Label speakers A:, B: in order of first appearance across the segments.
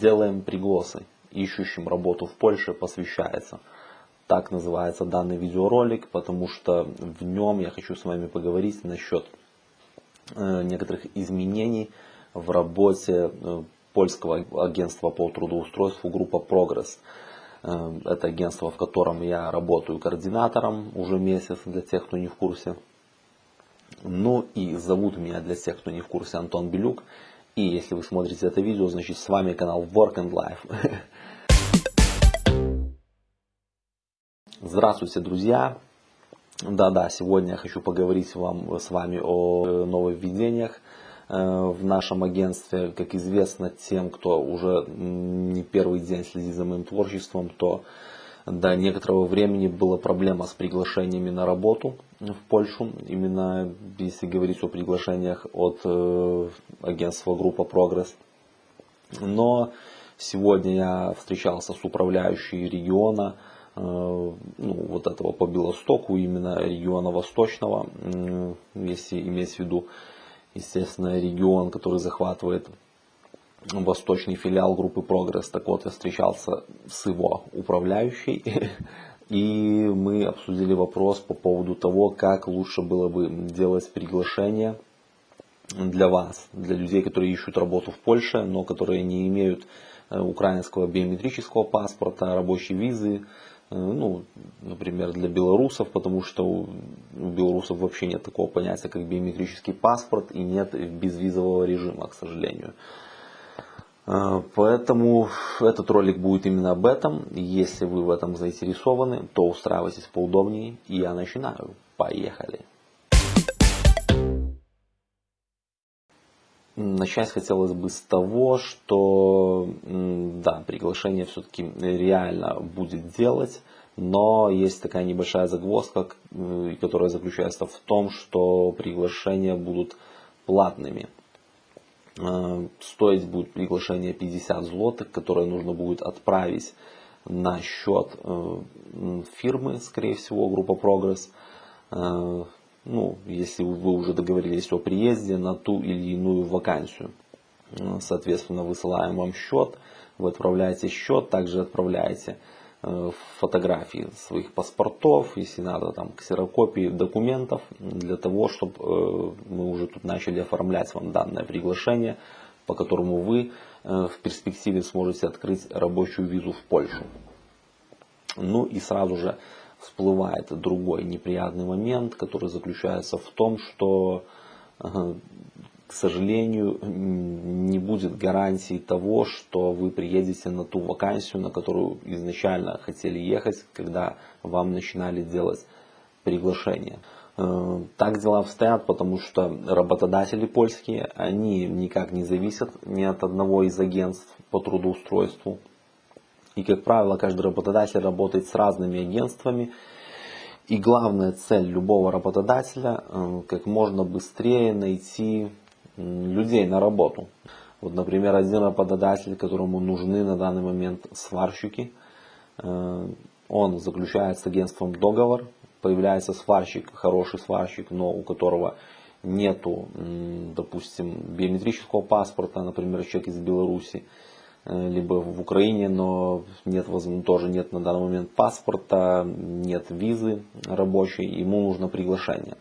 A: Делаем пригласы ищущим работу в Польше посвящается. Так называется данный видеоролик, потому что в нем я хочу с вами поговорить насчет э, некоторых изменений в работе э, польского агентства по трудоустройству группа Прогресс. Э, это агентство, в котором я работаю координатором уже месяц, для тех, кто не в курсе. Ну и зовут меня для тех, кто не в курсе, Антон Белюк. И если вы смотрите это видео, значит с вами канал Work and Life. Здравствуйте, друзья! Да-да, сегодня я хочу поговорить вам, с вами о э, нововведениях э, в нашем агентстве. Как известно тем, кто уже не первый день следит за моим творчеством, то до некоторого времени была проблема с приглашениями на работу в Польшу. Именно если говорить о приглашениях от э, агентства группа Прогресс. Но сегодня я встречался с управляющей региона, э, ну, вот этого по Белостоку, именно региона Восточного, если иметь в виду, естественно, регион, который захватывает восточный филиал группы Прогресс. Так вот, я встречался с его управляющей, и мы обсудили вопрос по поводу того, как лучше было бы делать приглашение для вас, для людей, которые ищут работу в Польше, но которые не имеют э, украинского биометрического паспорта, рабочей визы, э, ну, например, для белорусов, потому что у белорусов вообще нет такого понятия, как биометрический паспорт, и нет безвизового режима, к сожалению. А, поэтому этот ролик будет именно об этом. Если вы в этом заинтересованы, то устраивайтесь поудобнее. И я начинаю. Поехали. Начать хотелось бы с того, что да, приглашение все-таки реально будет делать, но есть такая небольшая загвоздка, которая заключается в том, что приглашения будут платными. Э, стоить будет приглашение 50 злотых, которое нужно будет отправить на счет э, фирмы, скорее всего, группа Прогресс. Э, ну, если вы уже договорились о приезде на ту или иную вакансию. Соответственно, высылаем вам счет, вы отправляете счет, также отправляете фотографии своих паспортов, если надо, там, ксерокопии документов, для того, чтобы э, мы уже тут начали оформлять вам данное приглашение, по которому вы э, в перспективе сможете открыть рабочую визу в Польшу. Ну и сразу же всплывает другой неприятный момент, который заключается в том, что к сожалению, не будет гарантии того, что вы приедете на ту вакансию, на которую изначально хотели ехать, когда вам начинали делать приглашение. Э, так дела обстоят, потому что работодатели польские, они никак не зависят ни от одного из агентств по трудоустройству. И, как правило, каждый работодатель работает с разными агентствами. И главная цель любого работодателя э, как можно быстрее найти людей на работу. Вот, например, один работодатель, которому нужны на данный момент сварщики, э, он заключает с агентством договор, появляется сварщик, хороший сварщик, но у которого нету, допустим, биометрического паспорта, например, человек из Беларуси, э, либо в Украине, но нет, тоже нет на данный момент паспорта, нет визы рабочей, ему нужно приглашение.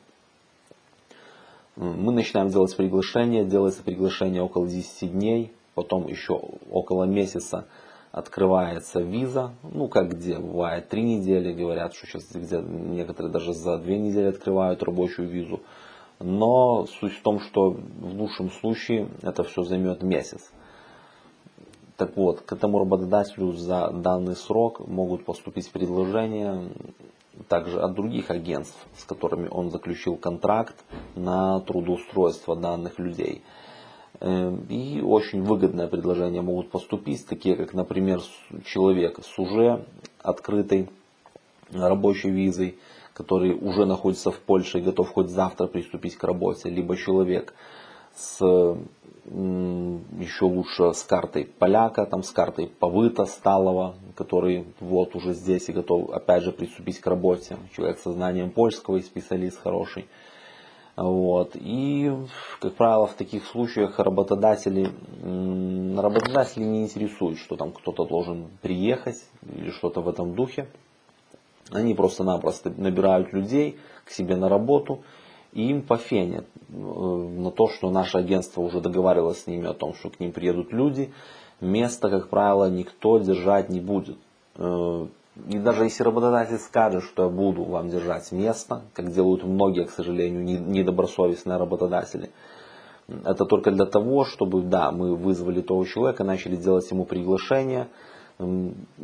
A: Мы начинаем делать приглашение, делается приглашение около 10 дней, потом еще около месяца открывается виза, ну как где, бывает. 3 недели, говорят, что сейчас где некоторые даже за 2 недели открывают рабочую визу. Но суть в том, что в лучшем случае это все займет месяц. Так вот, к этому работодателю за данный срок могут поступить предложения также от других агентств, с которыми он заключил контракт на трудоустройство данных людей. Эм, и очень выгодное предложение могут поступить, такие как, например, человек с уже открытой рабочей визой, который уже находится в Польше и готов хоть завтра приступить к работе, либо человек с еще лучше с картой поляка, там с картой повыта сталого, который вот уже здесь и готов опять же приступить к работе. Человек со знанием польского и специалист хороший. Вот. И, как правило, в таких случаях работодатели, работодатели не интересуют, что там кто-то должен приехать или что-то в этом духе. Они просто-напросто набирают людей к себе на работу, и им пофенят э, на то, что наше агентство уже договаривалось с ними о том, что к ним приедут люди. Место, как правило, никто держать не будет. Э, и даже если работодатель скажет, что я буду вам держать место, как делают многие, к сожалению, недобросовестные работодатели, это только для того, чтобы, да, мы вызвали того человека, начали делать ему приглашение,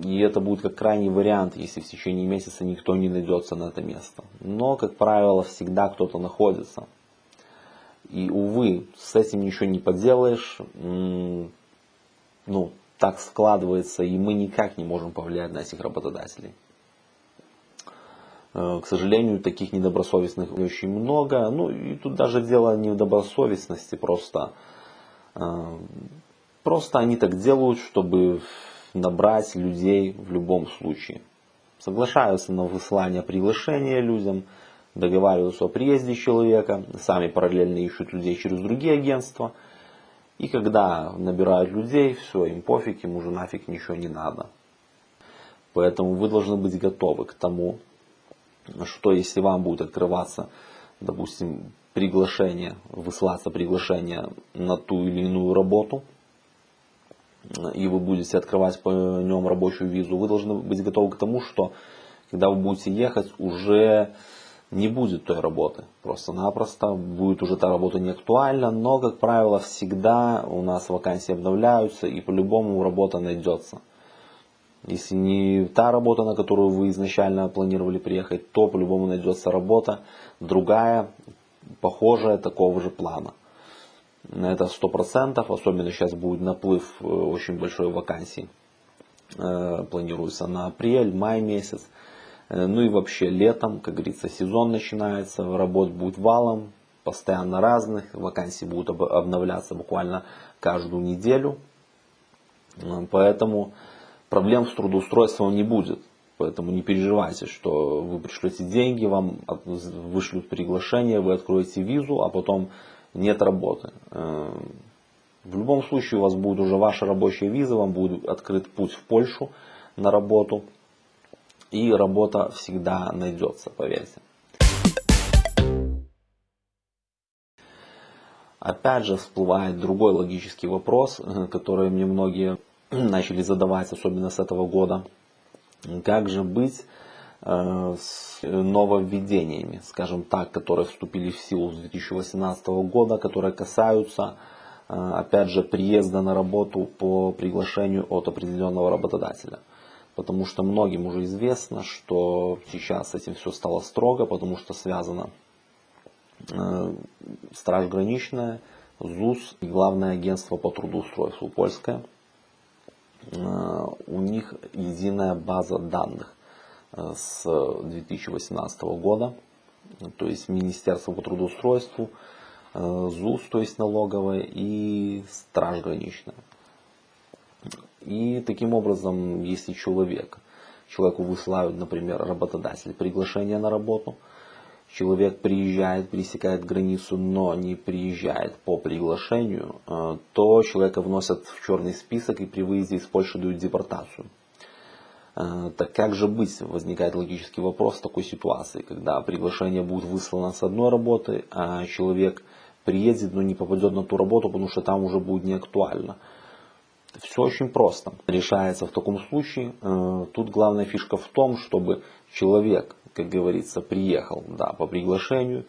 A: и это будет как крайний вариант, если в течение месяца никто не найдется на это место. Но, как правило, всегда кто-то находится. И, увы, с этим ничего не поделаешь. Ну, так складывается, и мы никак не можем повлиять на этих работодателей. Э, к сожалению, таких недобросовестных очень много. Ну и тут даже дело не в добросовестности, просто, э, просто они так делают, чтобы набрать людей в любом случае. Соглашаются на высылание приглашения людям, договариваются о приезде человека, сами параллельно ищут людей через другие агентства – и когда набирают людей, все, им пофиг, им уже нафиг ничего не надо. Поэтому вы должны быть готовы к тому, что если вам будет открываться, допустим, приглашение, высылаться приглашение на ту или иную работу, и вы будете открывать по нем рабочую визу, вы должны быть готовы к тому, что когда вы будете ехать, уже не будет той работы. Просто-напросто будет уже та работа не актуальна, но, как правило, всегда у нас вакансии обновляются и по-любому работа найдется. Если не та работа, на которую вы изначально планировали приехать, то по-любому найдется работа другая, похожая, такого же плана. Это 100%, особенно сейчас будет наплыв э, очень большой вакансий. Э, планируется на апрель, май месяц. Э, ну и вообще летом, как говорится, сезон начинается, работ будет валом, постоянно разных, вакансии будут обновляться буквально каждую неделю. Поэтому проблем с трудоустройством не будет. Поэтому не переживайте, что вы пришлете деньги, вам вышлют приглашение, вы откроете визу, а потом нет работы. Э, в любом случае у вас будет уже ваша рабочая виза, вам будет открыт путь в Польшу на работу и работа всегда найдется, поверьте. Опять же всплывает другой логический вопрос, который мне многие начали задавать, особенно с этого года. Как же быть э, с нововведениями, скажем так, которые вступили в силу с 2018 года, которые касаются, э, опять же, приезда на работу по приглашению от определенного работодателя потому что многим уже известно, что сейчас этим все стало строго, потому что связано э, Страж граничная, ЗУС и Главное агентство по трудоустройству польское. Э, у них единая база данных э, с 2018 года, то есть Министерство по трудоустройству, э, ЗУС, то есть налоговая и Страж граничная. И таким образом, если человек, человеку высылают, например, работодатель приглашение на работу, человек приезжает, пересекает границу, но не приезжает по приглашению, э, то человека вносят в черный список и при выезде из Польши дают депортацию. Э, так как же быть? Возникает логический вопрос в такой ситуации, когда приглашение будет выслано с одной работы, а человек приедет, но не попадет на ту работу, потому что там уже будет не актуально. Все очень просто. Решается в таком случае. Э, тут главная фишка в том, чтобы человек, как говорится, приехал да, по приглашению.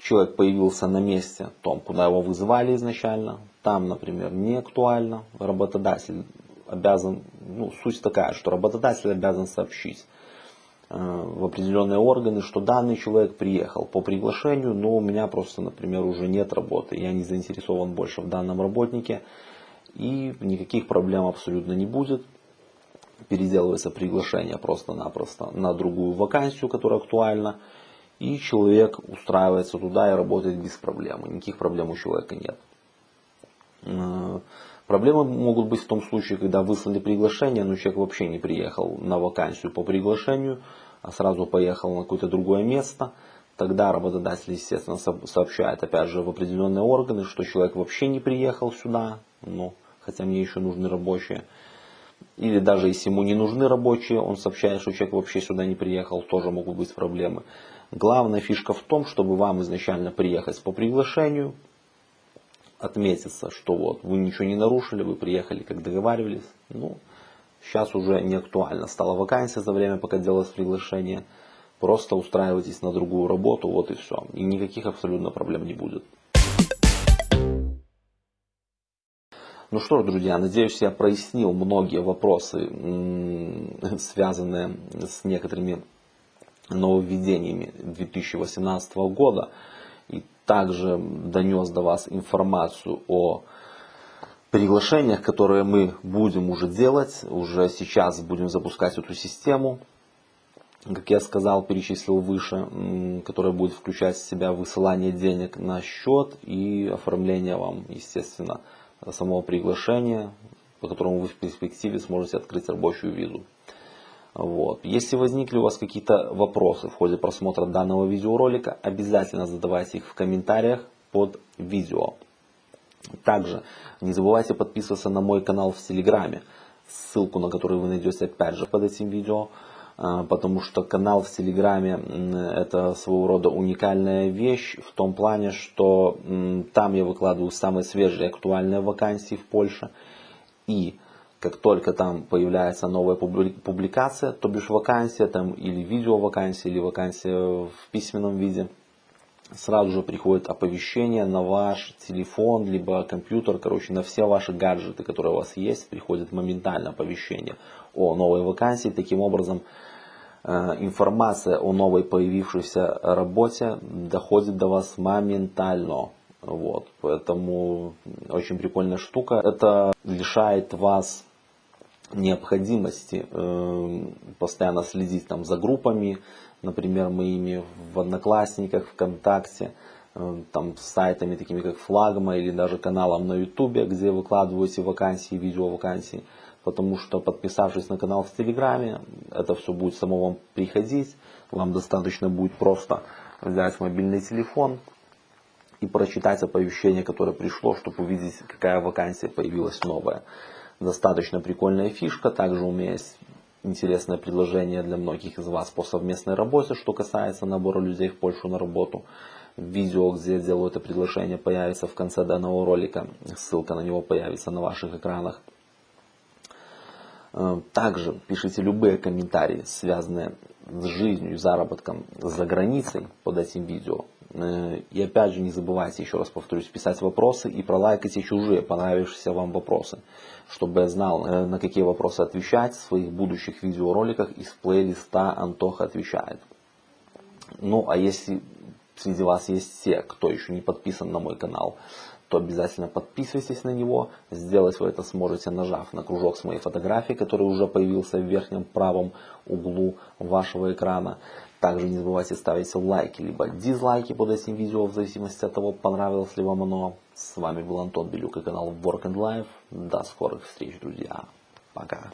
A: Человек появился на месте, том, куда его вызывали изначально. Там, например, не актуально. Работодатель обязан, ну, суть такая, что работодатель обязан сообщить э, в определенные органы, что данный человек приехал по приглашению, но у меня просто, например, уже нет работы, я не заинтересован больше в данном работнике, и никаких проблем абсолютно не будет. Переделывается приглашение просто-напросто на другую вакансию, которая актуальна. И человек устраивается туда и работает без проблем. Никаких проблем у человека нет. Проблемы могут быть в том случае, когда выслали приглашение, но человек вообще не приехал на вакансию по приглашению, а сразу поехал на какое-то другое место. Тогда работодатель, естественно, сообщает опять же в определенные органы, что человек вообще не приехал сюда, ну, хотя мне еще нужны рабочие. Или даже если ему не нужны рабочие, он сообщает, что человек вообще сюда не приехал, тоже могут быть проблемы. Главная фишка в том, чтобы вам изначально приехать по приглашению, отметиться, что вот вы ничего не нарушили, вы приехали, как договаривались. Ну, сейчас уже не актуально. Стала вакансия за время, пока делалось приглашение. Просто устраивайтесь на другую работу, вот и все. И никаких абсолютно проблем не будет. Ну что ж, друзья, надеюсь, я прояснил многие вопросы, связанные с некоторыми нововведениями 2018 года. И также донес до вас информацию о приглашениях, которые мы будем уже делать. Уже сейчас будем запускать эту систему. Как я сказал, перечислил выше, которая будет включать в себя высылание денег на счет и оформление вам, естественно, самого приглашения, по которому вы в перспективе сможете открыть рабочую визу. Вот. Если возникли у вас какие-то вопросы в ходе просмотра данного видеоролика, обязательно задавайте их в комментариях под видео. Также не забывайте подписываться на мой канал в Телеграме, ссылку на который вы найдете опять же под этим видео, а, потому что канал в Телеграме это своего рода уникальная вещь в том плане, что там я выкладываю самые свежие актуальные вакансии в Польше и как только там появляется новая публикация, то бишь вакансия там или видео вакансия, или вакансия в письменном виде, сразу же приходит оповещение на ваш телефон, либо компьютер, короче, на все ваши гаджеты, которые у вас есть, приходит моментально оповещение о новой вакансии. Таким образом, э, информация о новой появившейся работе доходит до вас моментально. Вот, поэтому очень прикольная штука. Это лишает вас необходимости э, постоянно следить там за группами, например, моими в Одноклассниках, ВКонтакте, э, там сайтами такими как Флагма или даже каналом на Ютубе, где выкладываете вакансии, видео вакансии, потому что подписавшись на канал в Телеграме, это все будет само вам приходить, вам достаточно будет просто взять мобильный телефон и прочитать оповещение, которое пришло, чтобы увидеть, какая вакансия появилась новая достаточно прикольная фишка. Также у меня есть интересное предложение для многих из вас по совместной работе, что касается набора людей в Польшу на работу. Видео, где я делаю это предложение, появится в конце данного ролика. Ссылка на него появится на ваших экранах. Э, также пишите любые комментарии, связанные с жизнью и заработком за границей под этим видео. Э, и опять же не забывайте, еще раз повторюсь, писать вопросы и пролайкайте чужие понравившиеся вам вопросы, чтобы я знал, э, на какие вопросы отвечать в своих будущих видеороликах из плейлиста Антоха отвечает. Ну а если среди вас есть те, кто еще не подписан на мой канал, то обязательно подписывайтесь на него. Сделать вы это сможете, нажав на кружок с моей фотографией, который уже появился в верхнем правом углу вашего экрана. Также не забывайте ставить лайки, либо дизлайки под этим видео, в зависимости от того, понравилось ли вам оно. С вами был Антон Белюк и канал Work and Life. До скорых встреч, друзья. Пока.